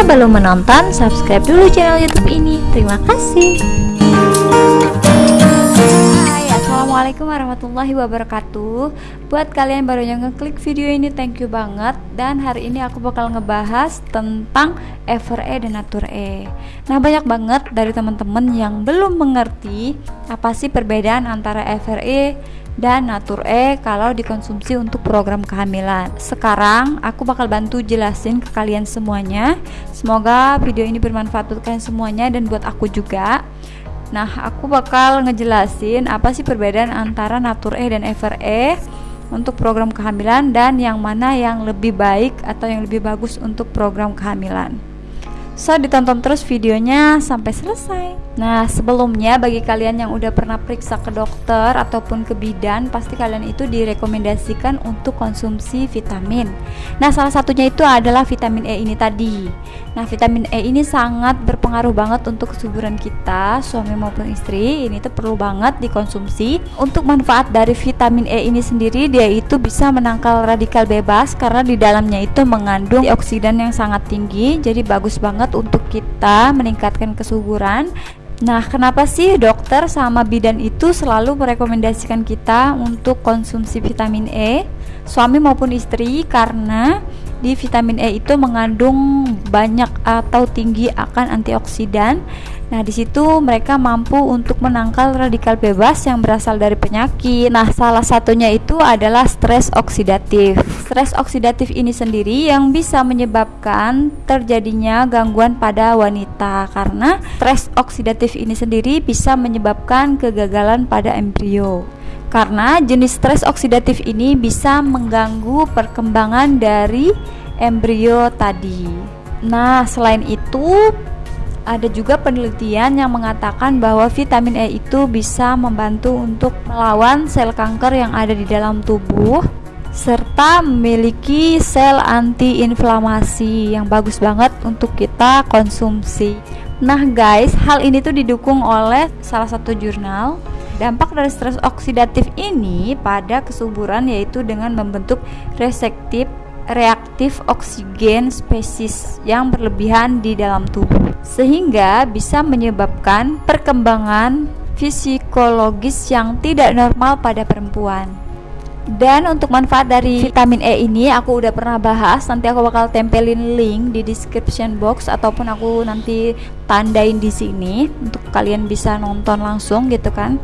Jika belum menonton, subscribe dulu channel YouTube ini. Terima kasih. Hai, Assalamualaikum warahmatullahi wabarakatuh. Buat kalian baru yang ngeklik video ini, thank you banget. Dan hari ini aku bakal ngebahas tentang FRE dan Natur E. Nah, banyak banget dari teman-teman yang belum mengerti apa sih perbedaan antara FRE dan Natur E kalau dikonsumsi untuk program kehamilan. Sekarang aku bakal bantu jelasin ke kalian semuanya. Semoga video ini bermanfaat untuk kalian semuanya dan buat aku juga. Nah, aku bakal ngejelasin apa sih perbedaan antara Natur E dan FRE untuk program kehamilan dan yang mana yang lebih baik atau yang lebih bagus untuk program kehamilan. So, ditonton terus videonya sampai selesai. Nah, sebelumnya bagi kalian yang udah pernah periksa ke dokter ataupun ke bidan, pasti kalian itu direkomendasikan untuk konsumsi vitamin. Nah, salah satunya itu adalah vitamin E ini tadi. Nah, vitamin E ini sangat berpengaruh banget untuk kesuburan kita, suami maupun istri. Ini tuh perlu banget dikonsumsi. Untuk manfaat dari vitamin E ini sendiri, dia itu bisa menangkal radikal bebas karena di dalamnya itu mengandung oksidan yang sangat tinggi. Jadi bagus banget untuk kita meningkatkan kesuburan Nah, kenapa sih dokter sama bidan itu selalu merekomendasikan kita untuk konsumsi vitamin E, suami maupun istri? Karena di vitamin E itu mengandung banyak atau tinggi akan antioksidan Nah, di situ mereka mampu untuk menangkal radikal bebas yang berasal dari penyakit. Nah, salah satunya itu adalah stres oksidatif. Stres oksidatif ini sendiri yang bisa menyebabkan terjadinya gangguan pada wanita karena stres oksidatif ini sendiri bisa menyebabkan kegagalan pada embrio. Karena jenis stres oksidatif ini bisa mengganggu perkembangan dari embrio tadi. Nah, selain itu, ada juga penelitian yang mengatakan bahwa vitamin E itu bisa membantu untuk melawan sel kanker yang ada di dalam tubuh serta memiliki sel antiinflamasi yang bagus banget untuk kita konsumsi. Nah, guys, hal ini tuh didukung oleh salah satu jurnal. Dampak dari stres oksidatif ini pada kesuburan yaitu dengan membentuk reseptif reaktif oksigen spesies yang berlebihan di dalam tubuh sehingga bisa menyebabkan perkembangan psikologis yang tidak normal pada perempuan. Dan untuk manfaat dari vitamin E ini aku udah pernah bahas, nanti aku bakal tempelin link di description box ataupun aku nanti tandain di sini untuk kalian bisa nonton langsung gitu kan.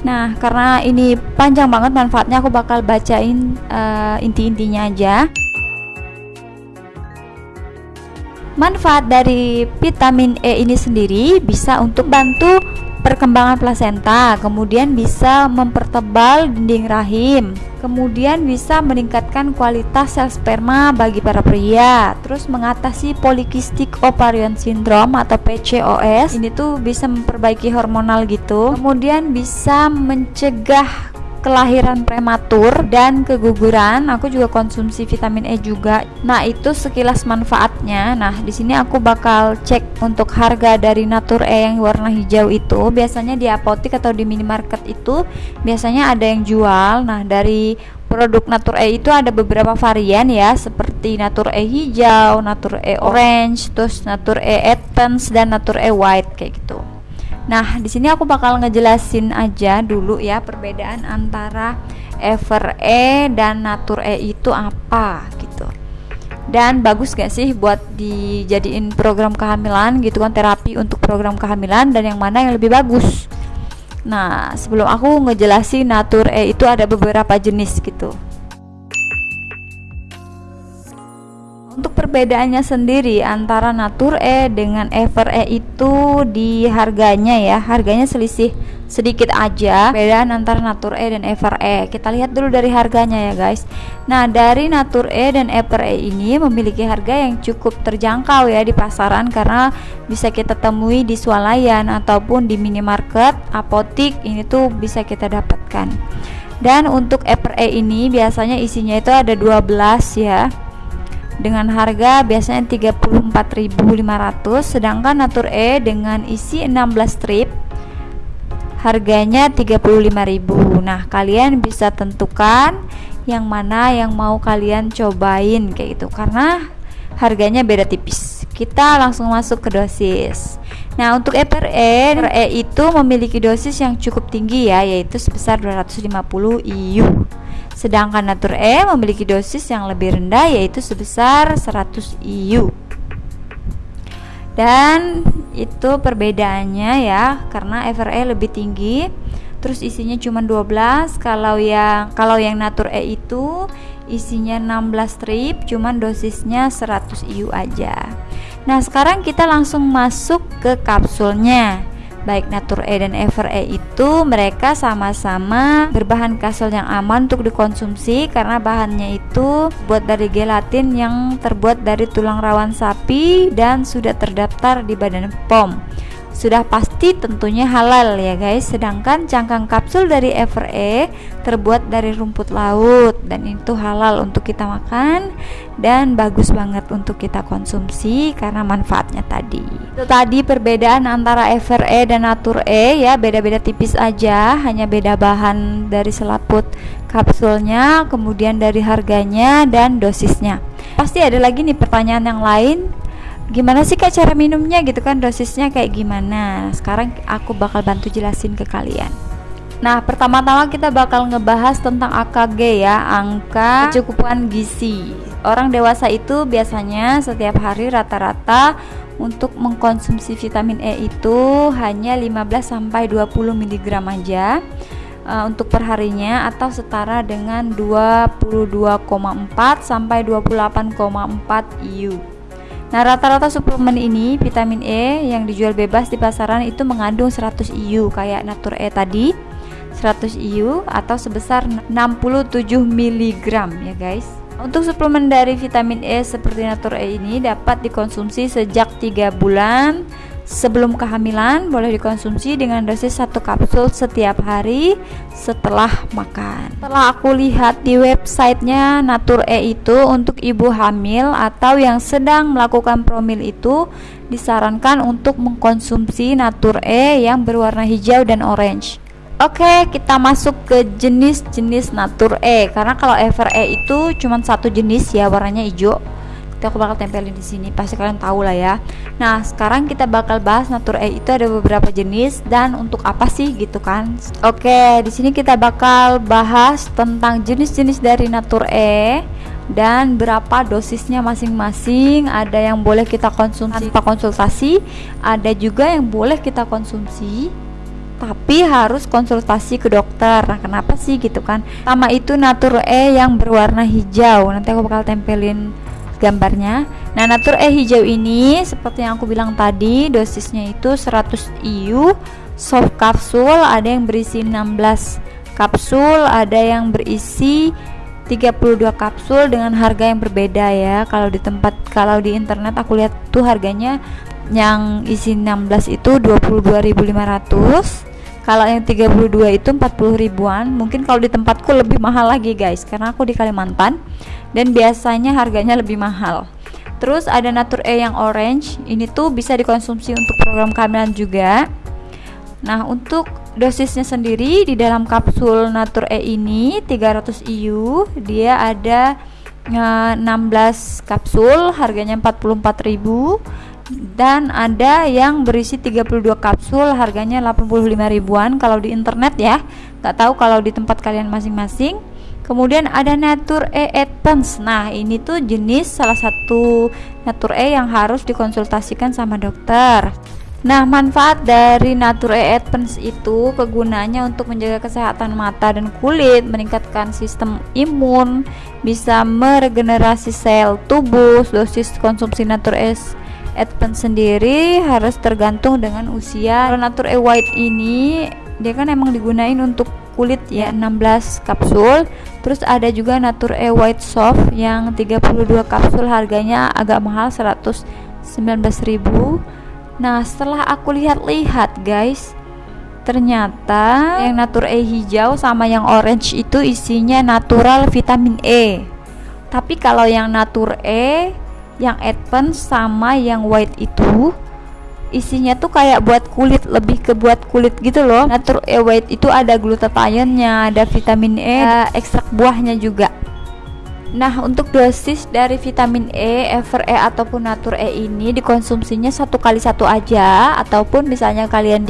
Nah, karena ini panjang banget manfaatnya aku bakal bacain uh, inti-intinya aja. Manfaat dari vitamin E ini sendiri bisa untuk bantu perkembangan plasenta, kemudian bisa mempertebal dinding rahim, kemudian bisa meningkatkan kualitas sel sperma bagi para pria, terus mengatasi polikistik ovarian syndrome atau PCOS. Ini tuh bisa memperbaiki hormonal gitu. Kemudian bisa mencegah kelahiran prematur dan keguguran. Aku juga konsumsi vitamin E juga. Nah, itu sekilas manfaatnya. Nah, di sini aku bakal cek untuk harga dari Natur E yang warna hijau itu. Biasanya di apotik atau di minimarket itu biasanya ada yang jual. Nah, dari produk Natur E itu ada beberapa varian ya, seperti Natur E hijau, Natur E orange, terus Natur E advance dan Natur E white kayak gitu. Nah, di sini aku bakal ngejelasin aja dulu ya perbedaan antara Ever E dan Natur E itu apa gitu. Dan bagus gak sih buat dijadiin program kehamilan gitu kan terapi untuk program kehamilan dan yang mana yang lebih bagus. Nah, sebelum aku ngejelasin Natur E itu ada beberapa jenis gitu. Untuk perbedaannya sendiri antara Natur E dengan Ever E itu di harganya ya, harganya selisih sedikit aja perbedaan antara Natur E dan Ever E. Kita lihat dulu dari harganya ya guys. Nah, dari Natur E dan Ever E ini memiliki harga yang cukup terjangkau ya di pasaran karena bisa kita temui di swalayan ataupun di minimarket, apotik ini tuh bisa kita dapatkan. Dan untuk Ever E ini biasanya isinya itu ada 12 ya dengan harga biasanya 34.500 sedangkan Natur E dengan isi 16 strip harganya 35.000 nah kalian bisa tentukan yang mana yang mau kalian cobain kayak gitu karena harganya beda tipis kita langsung masuk ke dosis. Nah, untuk EPRE, EPRE itu memiliki dosis yang cukup tinggi ya, yaitu sebesar 250 IU. Sedangkan Natur E memiliki dosis yang lebih rendah yaitu sebesar 100 IU. Dan itu perbedaannya ya, karena FRE lebih tinggi terus isinya cuma 12 kalau yang kalau yang Natur E itu isinya 16 strip cuman dosisnya 100 IU aja nah sekarang kita langsung masuk ke kapsulnya baik Natur E dan Ever E itu mereka sama-sama berbahan kapsul yang aman untuk dikonsumsi karena bahannya itu buat dari gelatin yang terbuat dari tulang rawan sapi dan sudah terdaftar di Badan POM sudah pasti tentunya halal ya guys. Sedangkan cangkang kapsul dari FRE terbuat dari rumput laut dan itu halal untuk kita makan dan bagus banget untuk kita konsumsi karena manfaatnya tadi. Itu tadi perbedaan antara FRE dan Natur E ya beda-beda tipis aja. Hanya beda bahan dari selaput kapsulnya kemudian dari harganya dan dosisnya. Pasti ada lagi nih pertanyaan yang lain gimana sih kak cara minumnya gitu kan dosisnya kayak gimana sekarang aku bakal bantu jelasin ke kalian Nah, pertama-tama kita bakal ngebahas tentang AKG ya, angka kecukupan gizi. Orang dewasa itu biasanya setiap hari rata-rata untuk mengkonsumsi vitamin E itu hanya 15 sampai 20 mg aja uh, untuk perharinya atau setara dengan 22,4 sampai 28,4 IU. Nah, rata-rata suplemen ini vitamin E yang dijual bebas di pasaran itu mengandung 100 IU kayak Natur E tadi. 100 IU atau sebesar 67 mg ya guys. Untuk suplemen dari vitamin E seperti Natur E ini dapat dikonsumsi sejak 3 bulan Sebelum kehamilan boleh dikonsumsi dengan dosis satu kapsul setiap hari setelah makan. Setelah aku lihat di websitenya Natur E itu untuk ibu hamil atau yang sedang melakukan promil itu disarankan untuk mengkonsumsi Natur E yang berwarna hijau dan orange. Oke, kita masuk ke jenis-jenis Natur E karena kalau Ever E itu cuma satu jenis ya warnanya hijau itu aku bakal tempelin di sini pasti kalian tahu lah ya nah sekarang kita bakal bahas natur E itu ada beberapa jenis dan untuk apa sih gitu kan oke di sini kita bakal bahas tentang jenis-jenis dari natur E dan berapa dosisnya masing-masing ada yang boleh kita konsumsi tanpa konsultasi ada juga yang boleh kita konsumsi tapi harus konsultasi ke dokter. Nah, kenapa sih gitu kan? Sama itu Natur E yang berwarna hijau. Nanti aku bakal tempelin gambarnya. Nah, Natur E hijau ini seperti yang aku bilang tadi, dosisnya itu 100 IU, soft kapsul, ada yang berisi 16 kapsul, ada yang berisi 32 kapsul dengan harga yang berbeda ya. Kalau di tempat kalau di internet aku lihat tuh harganya yang isi 16 itu 22.500 kalau yang 32 itu 40 ribuan mungkin kalau di tempatku lebih mahal lagi guys karena aku di Kalimantan dan biasanya harganya lebih mahal. Terus ada Natur E yang orange ini tuh bisa dikonsumsi untuk program kehamilan juga. Nah untuk dosisnya sendiri di dalam kapsul Natur E ini 300 IU dia ada 16 eh, kapsul harganya 44.000 dan ada yang berisi 32 kapsul harganya 85 ribuan kalau di internet ya. Nggak tahu kalau di tempat kalian masing-masing. Kemudian ada Natur E Advance. Nah ini tuh jenis salah satu Natur E yang harus dikonsultasikan sama dokter. Nah, manfaat dari Natur E Advance itu kegunaannya untuk menjaga kesehatan mata dan kulit, meningkatkan sistem imun, bisa meregenerasi sel tubuh. Dosis konsumsi Natur E Advance sendiri harus tergantung dengan usia. Kalau Natur E White ini dia kan emang digunain untuk kulit ya 16 kapsul. Terus ada juga Natur E White Soft yang 32 kapsul harganya agak mahal 119.000 nah setelah aku lihat-lihat guys ternyata yang Natur E hijau sama yang orange itu isinya natural vitamin E. Tapi kalau yang Natur E yang advance sama yang white itu isinya tuh kayak buat kulit lebih ke buat kulit gitu loh. Natur e white itu ada glutathionnya ada vitamin E ada ekstrak buahnya juga. Nah, untuk dosis dari vitamin E, Ever E ataupun Natur E ini dikonsumsinya satu kali satu aja, ataupun misalnya kalian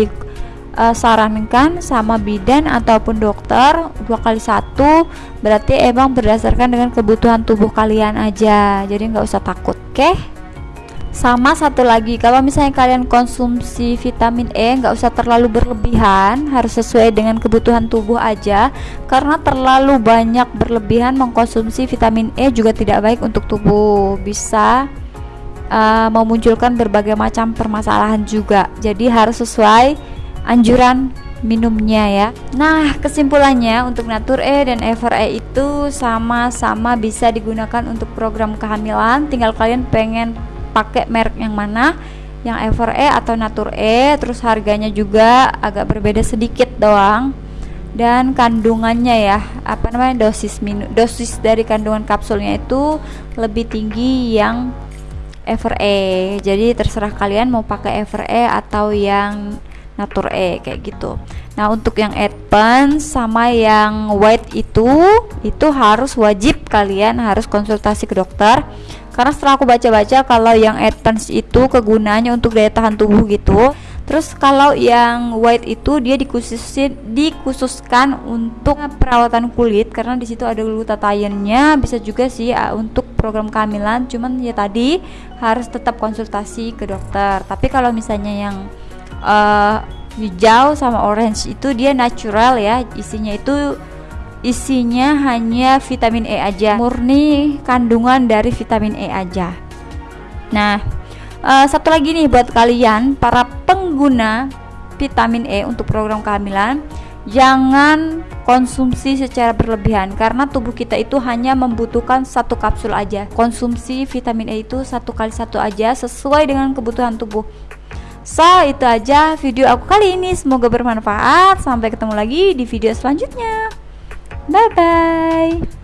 disarankan sama bidan ataupun dokter dua kali satu, berarti emang berdasarkan dengan kebutuhan tubuh kalian aja. Jadi nggak usah takut, oke? Sama satu lagi kalau misalnya kalian konsumsi vitamin E nggak usah terlalu berlebihan harus sesuai dengan kebutuhan tubuh aja karena terlalu banyak berlebihan mengkonsumsi vitamin E juga tidak baik untuk tubuh bisa uh, memunculkan berbagai macam permasalahan juga jadi harus sesuai anjuran minumnya ya. Nah kesimpulannya untuk Natur E dan Ever E itu sama-sama bisa digunakan untuk program kehamilan. Tinggal kalian pengen pakai merek yang mana? Yang Ever E atau Natur E terus harganya juga agak berbeda sedikit doang. Dan kandungannya ya apa namanya dosis minu dosis dari kandungan kapsulnya itu lebih tinggi yang Ever E. Jadi terserah kalian mau pakai Ever E atau yang Natur E kayak gitu. Nah untuk yang advance sama yang white itu itu harus wajib kalian harus konsultasi ke dokter. Karena setelah aku baca-baca kalau yang advance itu kegunaannya untuk daya tahan tubuh gitu terus kalau yang white itu dia dikhususin dikhususkan untuk perawatan kulit karena di situ ada glutathione-nya bisa juga sih uh, untuk program kehamilan. Cuman ya tadi harus tetap konsultasi ke dokter. Tapi kalau misalnya yang uh, hijau sama orange itu dia natural ya. Isinya itu isinya hanya vitamin E aja. Murni kandungan dari vitamin E aja. Nah uh, satu lagi nih buat kalian para pengguna vitamin E untuk program kehamilan jangan konsumsi secara berlebihan karena tubuh kita itu hanya membutuhkan satu kapsul aja. Konsumsi vitamin E itu satu kali satu aja sesuai dengan kebutuhan tubuh So itu aja video aku kali ini. Semoga bermanfaat. Sampai ketemu lagi di video selanjutnya. Bye bye.